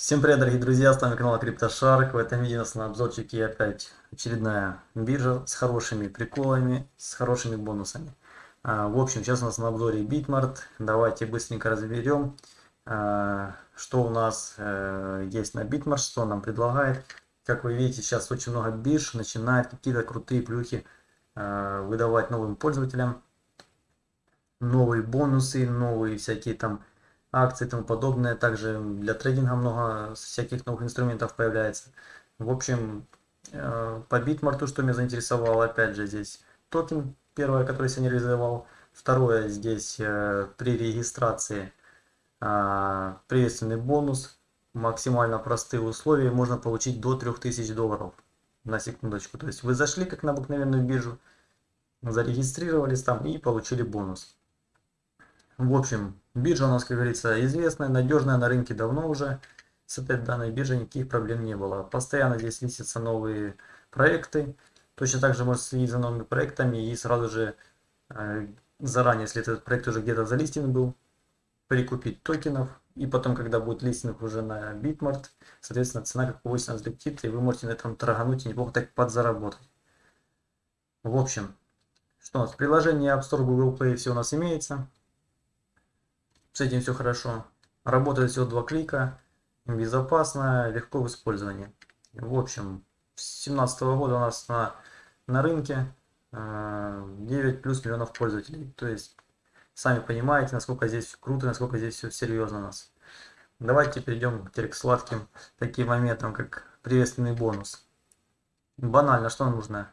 Всем привет, дорогие друзья, с вами канал CryptoShark. В этом видео на обзорчике опять очередная биржа с хорошими приколами, с хорошими бонусами. А, в общем, сейчас у нас на обзоре Bitmart. Давайте быстренько разберем, а, что у нас а, есть на Bitmart, что нам предлагает. Как вы видите, сейчас очень много бирж начинает какие-то крутые плюхи а, выдавать новым пользователям. Новые бонусы, новые всякие там акции и тому подобное. Также для трейдинга много всяких новых инструментов появляется. В общем, э, по битмарту, что меня заинтересовало, опять же, здесь токен, первое, который я сегодня реализовал. Второе, здесь э, при регистрации а, приветственный бонус, максимально простые условия, можно получить до 3000 долларов на секундочку. То есть вы зашли как на обыкновенную биржу, зарегистрировались там и получили бонус. В общем, биржа у нас, как говорится, известная, надежная, на рынке давно уже. С этой данной биржей никаких проблем не было. Постоянно здесь листятся новые проекты. Точно так же можно следить за новыми проектами и сразу же э, заранее, если этот проект уже где-то залистен был, прикупить токенов. И потом, когда будет листинг уже на Bitmart, соответственно, цена как повысится взлетит, и вы можете на этом торгануть и неплохо так подзаработать. В общем, что у нас? Приложение App Store, Google Play все у нас имеется. С этим все хорошо. Работает всего два клика. Безопасно, легко в использовании. В общем, с 2017 года у нас на, на рынке 9 э, плюс миллионов пользователей. То есть, сами понимаете, насколько здесь круто, насколько здесь все серьезно у нас. Давайте перейдем теперь к сладким таким моментам, как приветственный бонус. Банально, что нужно?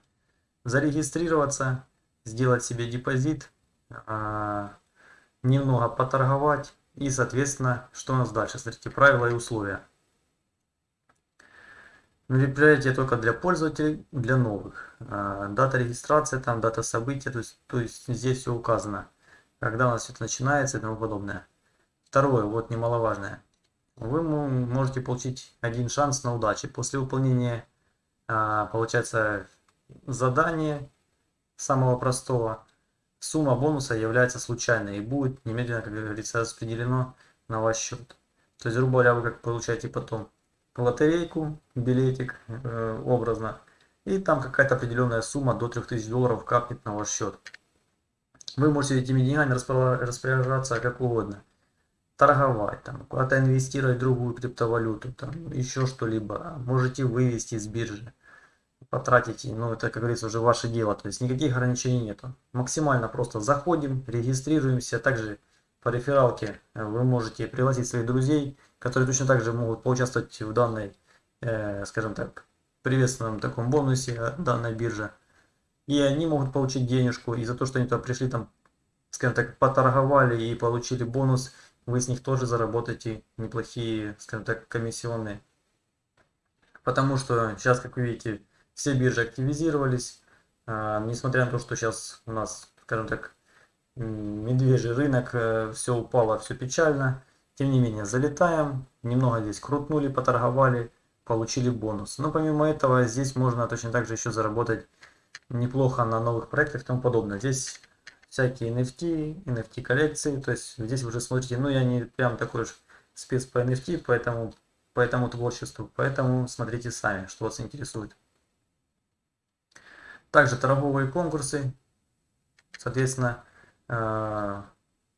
Зарегистрироваться, сделать себе депозит, э, немного поторговать и, соответственно, что у нас дальше? Смотрите, правила и условия. Мероприятие только для пользователей, для новых. А, дата регистрации, там дата события, то есть, то есть здесь все указано. Когда у нас это начинается и тому подобное. Второе, вот немаловажное. Вы можете получить один шанс на удачу. После выполнения, а, получается, задания самого простого, Сумма бонуса является случайной и будет немедленно, как говорится, распределено на ваш счет. То есть, грубо говоря, вы как получаете потом лотерейку, билетик э, образно, и там какая-то определенная сумма до 3000 долларов капнет на ваш счет. Вы можете этими деньгами распоряжаться как угодно. Торговать, там, куда-то инвестировать в другую криптовалюту, там, еще что-либо. Можете вывести с биржи потратите, ну это, как говорится, уже ваше дело, то есть никаких ограничений нету. Максимально просто заходим, регистрируемся, также по рефералке э, вы можете пригласить своих друзей, которые точно так же могут поучаствовать в данной, э, скажем так, приветственном таком бонусе э, данной биржи. И они могут получить денежку, и за то, что они туда пришли, там, скажем так, поторговали и получили бонус, вы с них тоже заработаете неплохие, скажем так, комиссионные. Потому что сейчас, как вы видите, все биржи активизировались, а, несмотря на то, что сейчас у нас, скажем так, медвежий рынок, э, все упало, все печально. Тем не менее, залетаем, немного здесь крутнули, поторговали, получили бонус. Но помимо этого, здесь можно точно так же еще заработать неплохо на новых проектах и тому подобное. Здесь всякие NFT, NFT коллекции, то есть здесь уже смотрите, ну я не прям такой уж спец по NFT, поэтому по этому творчеству, поэтому смотрите сами, что вас интересует. Также торговые конкурсы. Соответственно, э,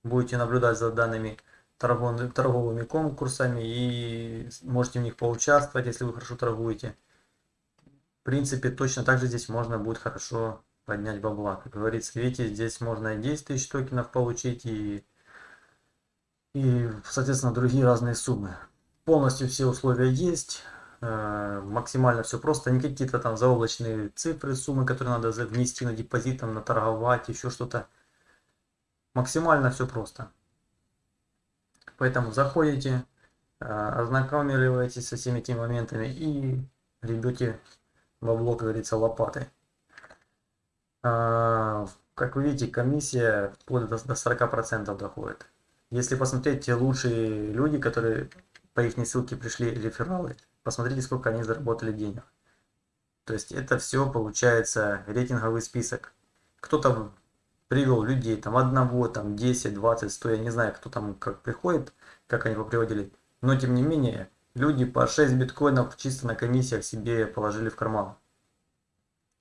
будете наблюдать за данными торговыми конкурсами и можете в них поучаствовать, если вы хорошо торгуете. В принципе, точно так же здесь можно будет хорошо поднять бабла. Как говорится, видите, здесь можно и 10 тысяч токенов получить и, и, соответственно, другие разные суммы. Полностью все условия есть. Э, максимально все просто, не какие-то там заоблачные цифры, суммы, которые надо внести на депозит, там, наторговать, еще что-то. Максимально все просто. Поэтому заходите, э, ознакомливаетесь со всеми этими моментами и ребете бабло, как говорится, лопатой. Э, как вы видите, комиссия вплоть до 40% доходит. Если посмотреть, те лучшие люди, которые по их ссылке пришли рефералы, посмотрите, сколько они заработали денег. То есть это все получается рейтинговый список. Кто-то привел людей, там одного, там 10, 20, 100, я не знаю, кто там как приходит, как они его приводили. Но тем не менее, люди по 6 биткоинов чисто на комиссиях себе положили в карман.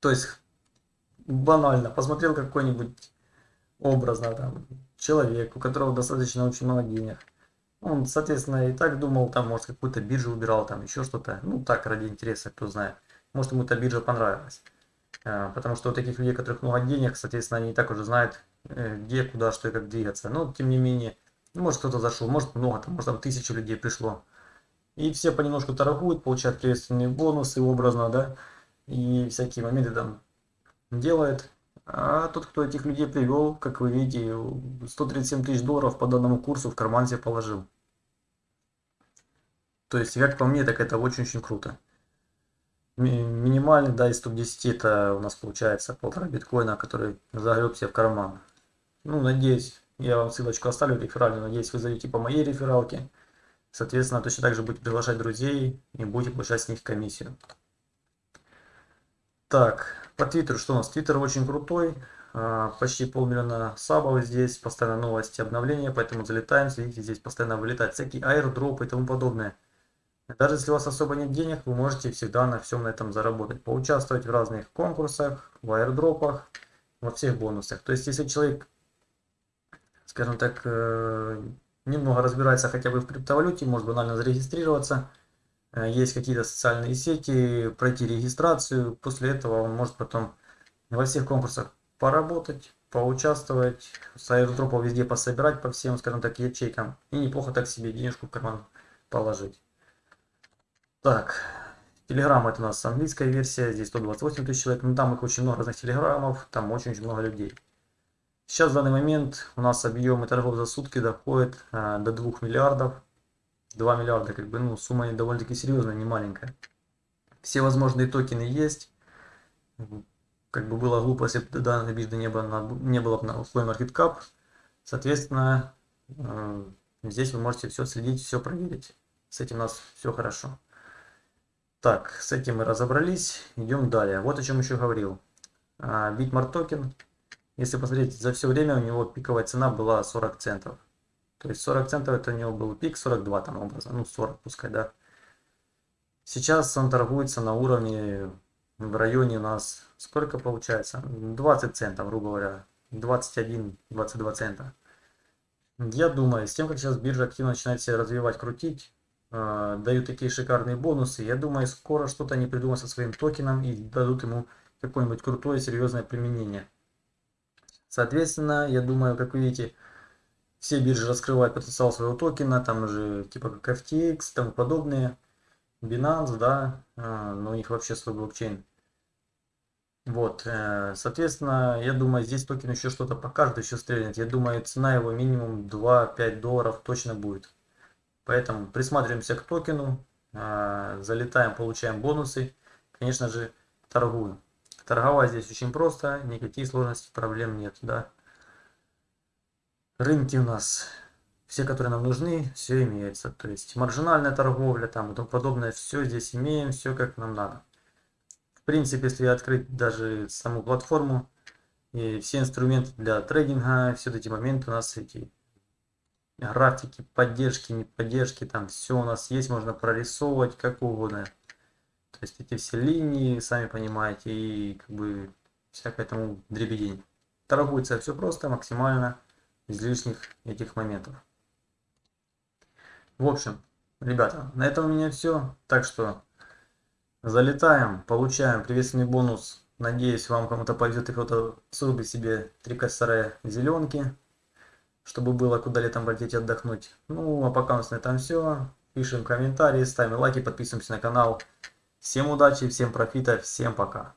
То есть банально, посмотрел какой-нибудь образно там человек, у которого достаточно очень много денег. Он, соответственно, и так думал, там, может, какую-то биржу убирал, там, еще что-то. Ну, так, ради интереса, кто знает. Может, ему эта биржа понравилась. А, потому что у таких людей, которых много денег, соответственно, они и так уже знают, э, где, куда, что и как двигаться. Но, тем не менее, может, кто-то зашел, может, много, там, может, там тысячу людей пришло. И все понемножку торгуют, получают приветственные бонусы образно, да, и всякие моменты там делает. А тот, кто этих людей привел, как вы видите, 137 тысяч долларов по данному курсу в карман себе положил. То есть, как по мне, так это очень-очень круто. Минимальный, да, из топ-10 это у нас получается полтора биткоина, который загреб себе в карман. Ну, надеюсь, я вам ссылочку оставлю реферальную, надеюсь, вы зайдете по моей рефералке. Соответственно, точно так же будете приглашать друзей и будете получать с них комиссию. Так, по Твиттеру что у нас? Твиттер очень крутой. А, почти полмиллиона сабов здесь, постоянно новости, обновления, поэтому залетаем, следите, здесь постоянно вылетают всякие аирдропы и тому подобное. Даже если у вас особо нет денег, вы можете всегда на всем на этом заработать. Поучаствовать в разных конкурсах, в аирдропах, во всех бонусах. То есть, если человек, скажем так, э, немного разбирается хотя бы в криптовалюте, может банально зарегистрироваться, есть какие-то социальные сети, пройти регистрацию. После этого он может потом во всех конкурсах поработать, поучаствовать, с аирдропов везде пособирать по всем, скажем так, ячейкам. И неплохо так себе денежку в карман положить. Так, Телеграм это у нас английская версия, здесь 128 тысяч человек, но там их очень много разных телеграммов, там очень-очень много людей. Сейчас в данный момент у нас объемы торгов за сутки доходят э, до 2 миллиардов. 2 миллиарда, как бы, ну, сумма довольно-таки серьезная, не маленькая. Все возможные токены есть. Как бы было глупо, если бы данной биржи не было, на, не было на CoinMarketCap. Соответственно, э, здесь вы можете все следить, все проверить. С этим у нас все хорошо. Так, с этим мы разобрались. Идем далее. Вот о чем еще говорил. Bitmart токен. Если посмотреть, за все время у него пиковая цена была 40 центов. То есть 40 центов это у него был пик, 42 там образно, ну 40 пускай, да. Сейчас он торгуется на уровне, в районе у нас, сколько получается? 20 центов, грубо говоря, 21-22 цента. Я думаю, с тем, как сейчас биржа активно начинает себя развивать, крутить, э, дают такие шикарные бонусы, я думаю, скоро что-то они придумают со своим токеном и дадут ему какое-нибудь крутое, серьезное применение. Соответственно, я думаю, как вы видите, все биржи раскрывают потенциал своего токена, там уже типа как FTX тому подобные. Binance, да, а, но у них вообще свой блокчейн. Вот, э, соответственно, я думаю, здесь токен еще что-то покажет, еще стрельнет. Я думаю, цена его минимум 2-5 долларов точно будет. Поэтому присматриваемся к токену, а, залетаем, получаем бонусы. Конечно же, торгуем. Торговать здесь очень просто, никаких сложностей, проблем нет, да. Рынки у нас все, которые нам нужны, все имеется. То есть маржинальная торговля там и тому подобное, все здесь имеем, все как нам надо. В принципе, если открыть даже саму платформу, и все инструменты для трейдинга, все эти моменты у нас эти графики, поддержки, не поддержки, там все у нас есть, можно прорисовывать как угодно. То есть эти все линии, сами понимаете, и как бы всякое тому дребедень. Торгуется все просто, максимально из лишних этих моментов. В общем, ребята, на этом у меня все. Так что залетаем, получаем приветственный бонус. Надеюсь, вам кому-то повезет и кто-то срубит себе три косаря зеленки, чтобы было куда летом полететь отдохнуть. Ну, а пока у нас на этом все. Пишем комментарии, ставим лайки, подписываемся на канал. Всем удачи, всем профита, всем пока.